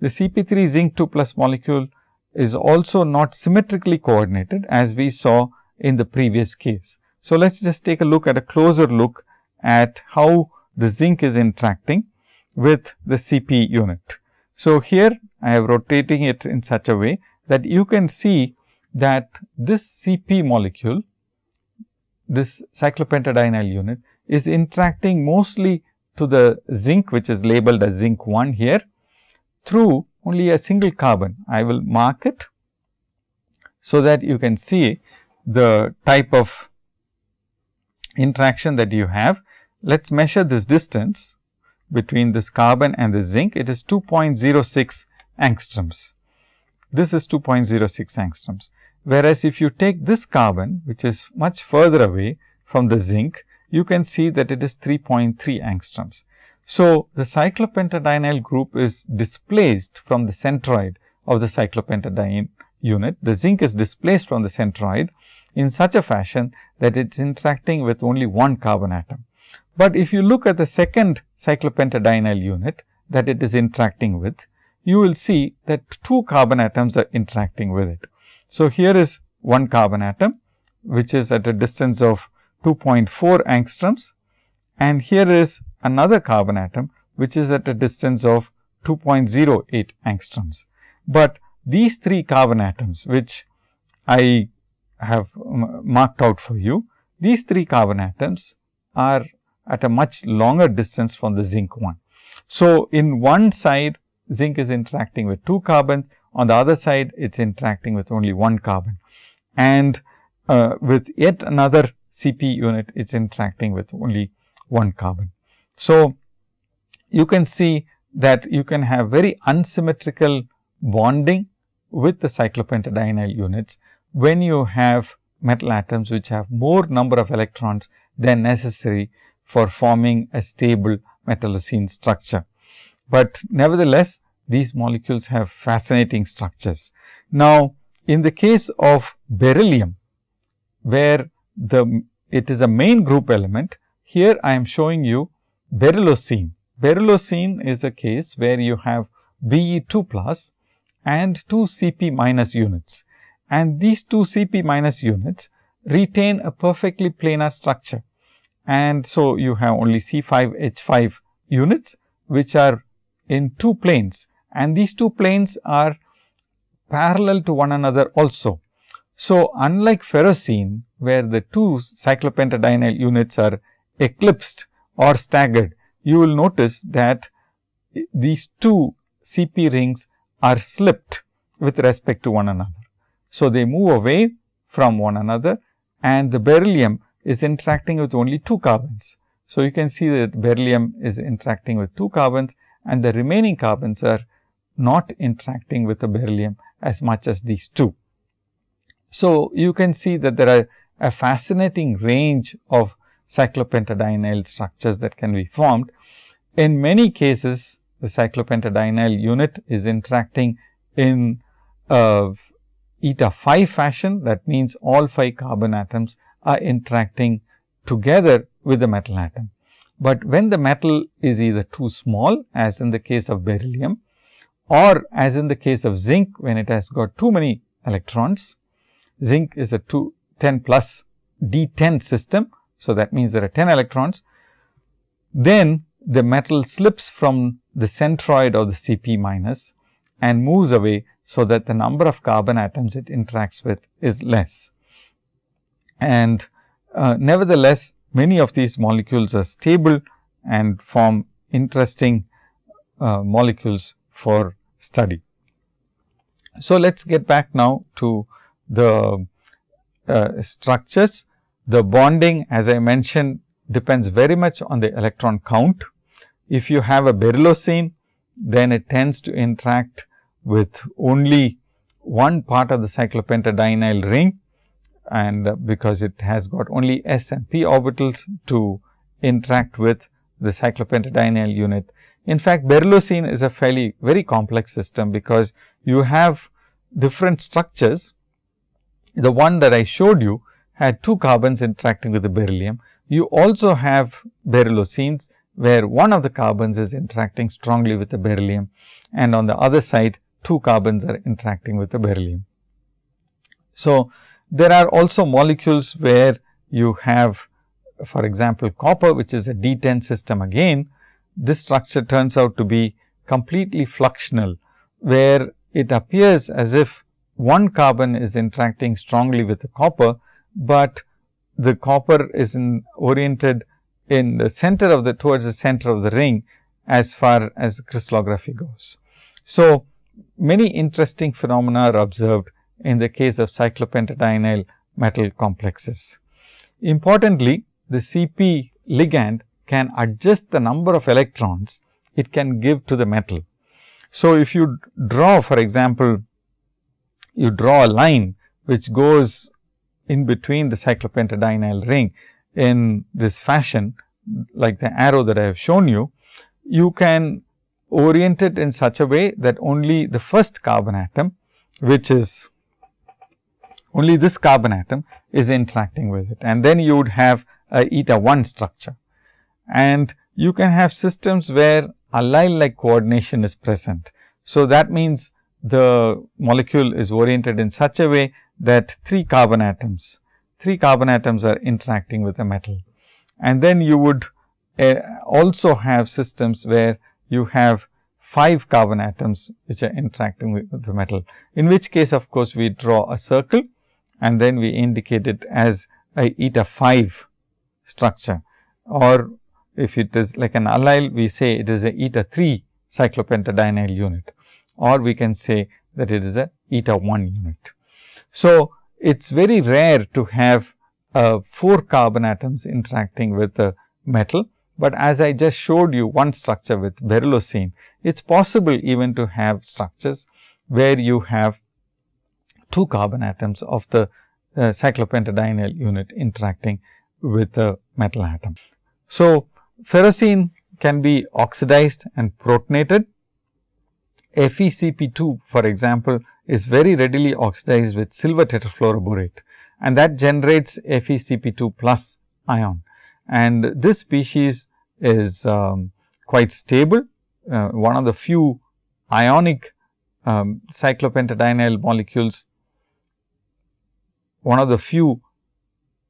The CP3 zinc 2 plus molecule is also not symmetrically coordinated as we saw in the previous case. So, let us just take a look at a closer look at how the zinc is interacting with the CP unit. So, here I have rotating it in such a way that you can see that this CP molecule, this cyclopentadienyl unit is interacting mostly to the zinc which is labeled as zinc 1 here through only a single carbon. I will mark it so that you can see the type of interaction that you have. Let us measure this distance between this carbon and the zinc. It is 2.06 angstroms. This is 2.06 angstroms. Whereas, if you take this carbon which is much further away from the zinc, you can see that it is 3.3 angstroms. So, the cyclopentadienyl group is displaced from the centroid of the cyclopentadiene unit. The zinc is displaced from the centroid in such a fashion that it is interacting with only one carbon atom. But if you look at the second cyclopentadienyl unit that it is interacting with, you will see that two carbon atoms are interacting with it. So, here is one carbon atom which is at a distance of 2.4 angstroms and here is another carbon atom which is at a distance of 2.08 angstroms. But these three carbon atoms which I have marked out for you, these three carbon atoms are at a much longer distance from the zinc one. So, in one side zinc is interacting with 2 carbons, on the other side it is interacting with only 1 carbon and uh, with yet another CP unit it is interacting with only 1 carbon. So, you can see that you can have very unsymmetrical bonding with the cyclopentadienyl units when you have metal atoms which have more number of electrons than necessary for forming a stable metallocene structure. But nevertheless, these molecules have fascinating structures. Now, in the case of beryllium, where the it is a main group element, here I am showing you beryllocene. Beryllocene is a case where you have Be2 plus and 2 Cp minus units and these 2 Cp minus units retain a perfectly planar structure. And so, you have only C5H5 units which are in two planes and these two planes are parallel to one another also. So, unlike ferrocene where the two cyclopentadienyl units are eclipsed or staggered, you will notice that these two CP rings are slipped with respect to one another. So, they move away from one another and the beryllium is interacting with only 2 carbons. So, you can see that beryllium is interacting with 2 carbons and the remaining carbons are not interacting with the beryllium as much as these two. So, you can see that there are a fascinating range of cyclopentadienyl structures that can be formed. In many cases, the cyclopentadienyl unit is interacting in eta 5 fashion. That means, all 5 carbon atoms are interacting together with the metal atom. But when the metal is either too small as in the case of beryllium or as in the case of zinc when it has got too many electrons, zinc is a 2 10 plus D10 system. So, that means there are 10 electrons. Then the metal slips from the centroid of the Cp minus and moves away. So, that the number of carbon atoms it interacts with is less. And uh, nevertheless, many of these molecules are stable and form interesting uh, molecules for study. So, let us get back now to the uh, structures. The bonding as I mentioned depends very much on the electron count. If you have a beryllocene, then it tends to interact with only one part of the cyclopentadienyl ring and because it has got only s and p orbitals to interact with the cyclopentadienyl unit. In fact, beryllocene is a fairly very complex system, because you have different structures. The one that I showed you had two carbons interacting with the beryllium. You also have beryllocenes, where one of the carbons is interacting strongly with the beryllium and on the other side two carbons are interacting with the beryllium. So, there are also molecules where you have for example, copper which is a D10 system again, this structure turns out to be completely fluxional, where it appears as if one carbon is interacting strongly with the copper, but the copper is in oriented in the center of the towards the center of the ring as far as crystallography goes. So, many interesting phenomena are observed in the case of cyclopentadienyl metal complexes. Importantly, the Cp ligand can adjust the number of electrons it can give to the metal. So, if you draw for example, you draw a line which goes in between the cyclopentadienyl ring in this fashion like the arrow that I have shown you, you can orient it in such a way that only the first carbon atom which is only this carbon atom is interacting with it and then you would have a eta 1 structure. And you can have systems where allyl like coordination is present. So, that means the molecule is oriented in such a way that 3 carbon atoms, 3 carbon atoms are interacting with the metal. And then you would uh, also have systems where you have 5 carbon atoms which are interacting with, with the metal, in which case of course, we draw a circle and then we indicate it as a eta 5 structure or if it is like an allyl, we say it is a eta 3 cyclopentadienyl unit or we can say that it is a eta 1 unit. So, it is very rare to have uh, 4 carbon atoms interacting with the metal, but as I just showed you one structure with beryllocene, it is possible even to have structures where you have 2 carbon atoms of the uh, cyclopentadienyl unit interacting with the metal atom. So, ferrocene can be oxidized and protonated. FeCp2 for example, is very readily oxidized with silver tetrafluoroborate and that generates FeCp2 plus ion. And this species is um, quite stable, uh, one of the few ionic um, cyclopentadienyl molecules, one of the few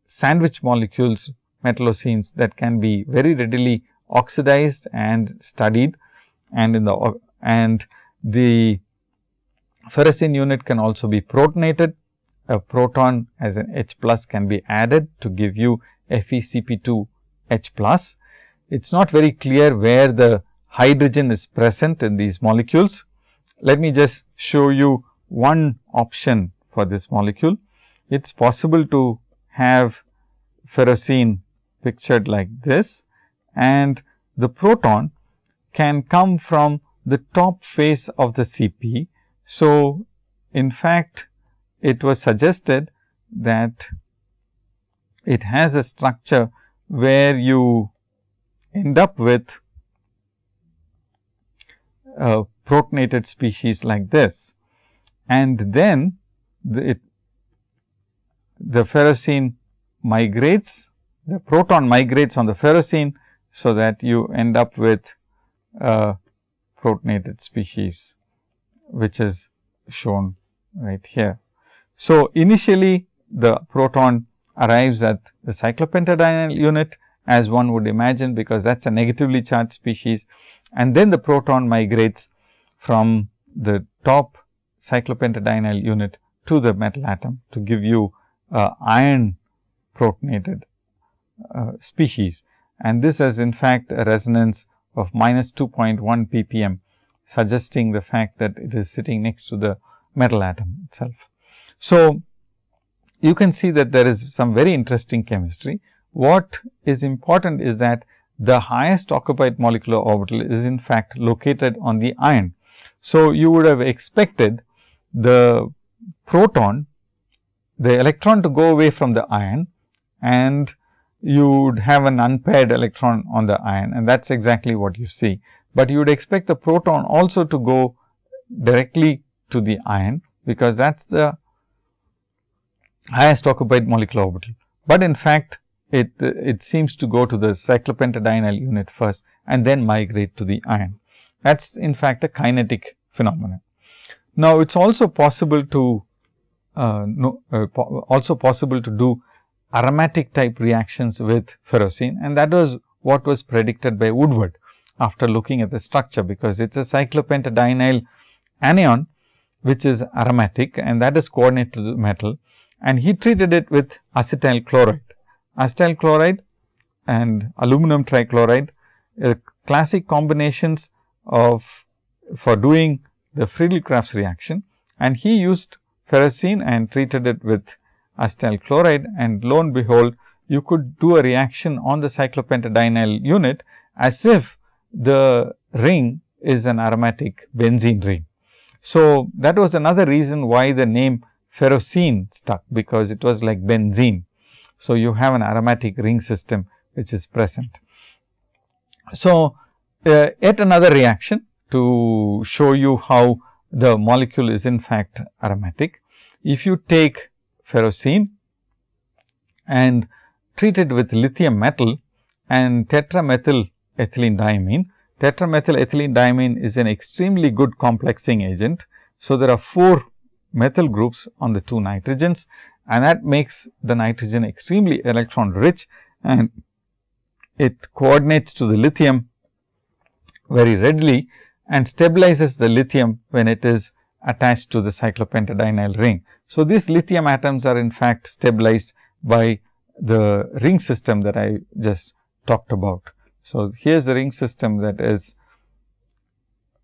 sandwich molecules metallocenes that can be very readily oxidized and studied and in the and the ferrocene unit can also be protonated. A proton as an H plus can be added to give you FeCp2 H plus. It is not very clear where the hydrogen is present in these molecules. Let me just show you one option for this molecule. It is possible to have ferrocene pictured like this and the proton can come from the top face of the CP. So, in fact, it was suggested that it has a structure where you end up with a protonated species like this. And then the, it, the ferrocene migrates, the proton migrates on the ferrocene. So, that you end up with a protonated species, which is shown right here. So, initially the proton arrives at the cyclopentadienyl unit as one would imagine, because that is a negatively charged species and then the proton migrates from the top cyclopentadienyl unit to the metal atom to give you uh, iron protonated uh, species. And this has in fact a resonance of minus 2.1 ppm suggesting the fact that it is sitting next to the metal atom itself. So, you can see that there is some very interesting chemistry. What is important is that the highest occupied molecular orbital is in fact located on the iron. So, you would have expected the proton, the electron to go away from the iron and you would have an unpaired electron on the iron and that is exactly what you see. But you would expect the proton also to go directly to the iron, because that is the highest occupied molecular orbital. But in fact, it, it seems to go to the cyclopentadienyl unit first and then migrate to the iron. That is in fact a kinetic phenomenon. Now, it is also possible to uh, no, uh, po also possible to do aromatic type reactions with ferrocene and that was what was predicted by Woodward after looking at the structure, because it is a cyclopentadienyl anion, which is aromatic and that is coordinate to the metal. And he treated it with acetyl chloride. Acetyl chloride and aluminum trichloride uh, classic combinations of for doing the Friedel-Crafts reaction. And he used ferrocene and treated it with acetyl chloride and lo and behold you could do a reaction on the cyclopentadienyl unit as if the ring is an aromatic benzene ring. So, that was another reason why the name ferrocene stuck, because it was like benzene. So, you have an aromatic ring system which is present. So, uh, yet another reaction to show you how the molecule is in fact aromatic. If you take ferrocene and treat it with lithium metal and tetramethyl ethylene diamine. Tetramethyl ethylene diamine is an extremely good complexing agent. So, there are 4 methyl groups on the 2 nitrogens and that makes the nitrogen extremely electron rich and it coordinates to the lithium very readily and stabilizes the lithium when it is attached to the cyclopentadienyl ring. So, these lithium atoms are in fact stabilized by the ring system that I just talked about. So, here is the ring system that is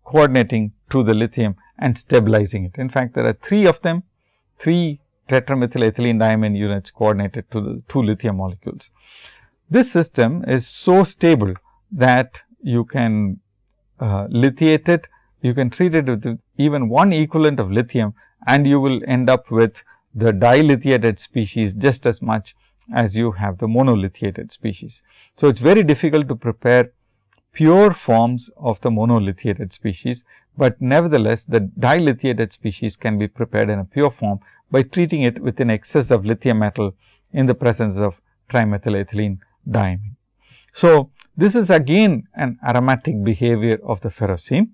coordinating to the lithium and stabilizing it. In fact, there are three of them, three tetramethyl ethylene diamine units coordinated to the two lithium molecules. This system is so stable that you can uh, lithiate it, you can treat it with even one equivalent of lithium and you will end up with the dilithiated species just as much as you have the monolithiated species. So, it is very difficult to prepare pure forms of the monolithiated species, but nevertheless the dilithiated species can be prepared in a pure form by treating it with an excess of lithium metal in the presence of trimethyl ethylene diamine. So, this is again an aromatic behavior of the ferrocene.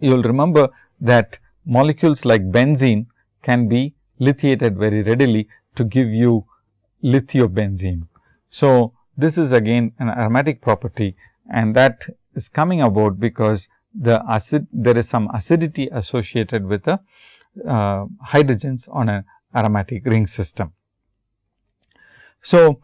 You will remember that molecules like benzene can be lithiated very readily to give you lithiobenzene. So, this is again an aromatic property and that is coming about because the acid there is some acidity associated with the uh, hydrogens on an aromatic ring system. So,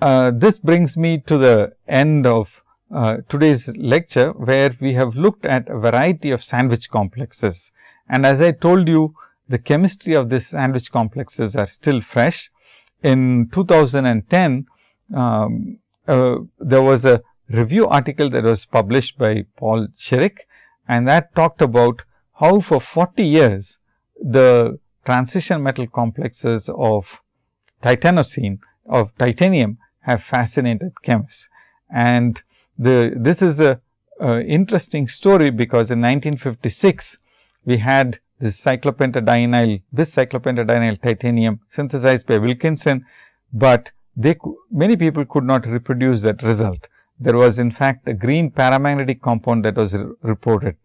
uh, this brings me to the end of uh, today's lecture, where we have looked at a variety of sandwich complexes. And as I told you, the chemistry of these sandwich complexes are still fresh. In 2010, um, uh, there was a review article that was published by Paul Chirik and that talked about how for 40 years the transition metal complexes of titanocene of titanium have fascinated chemists. And the this is a, a interesting story because in 1956 we had this cyclopentadienyl this cyclopentadienyl titanium synthesized by Wilkinson, but they many people could not reproduce that result. There was in fact a green paramagnetic compound that was re reported.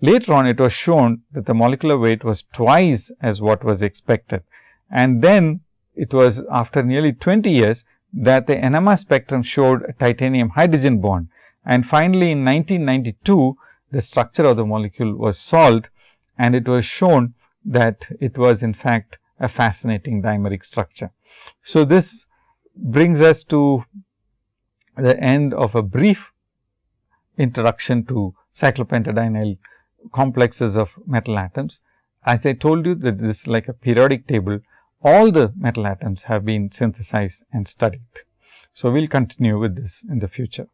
Later on it was shown that the molecular weight was twice as what was expected. And then it was after nearly 20 years that the NMR spectrum showed a titanium hydrogen bond. And finally, in 1992, the structure of the molecule was solved and it was shown that it was in fact a fascinating dimeric structure. So, this brings us to the end of a brief introduction to cyclopentadienyl complexes of metal atoms. As I told you that this is like a periodic table, all the metal atoms have been synthesized and studied. So, we will continue with this in the future.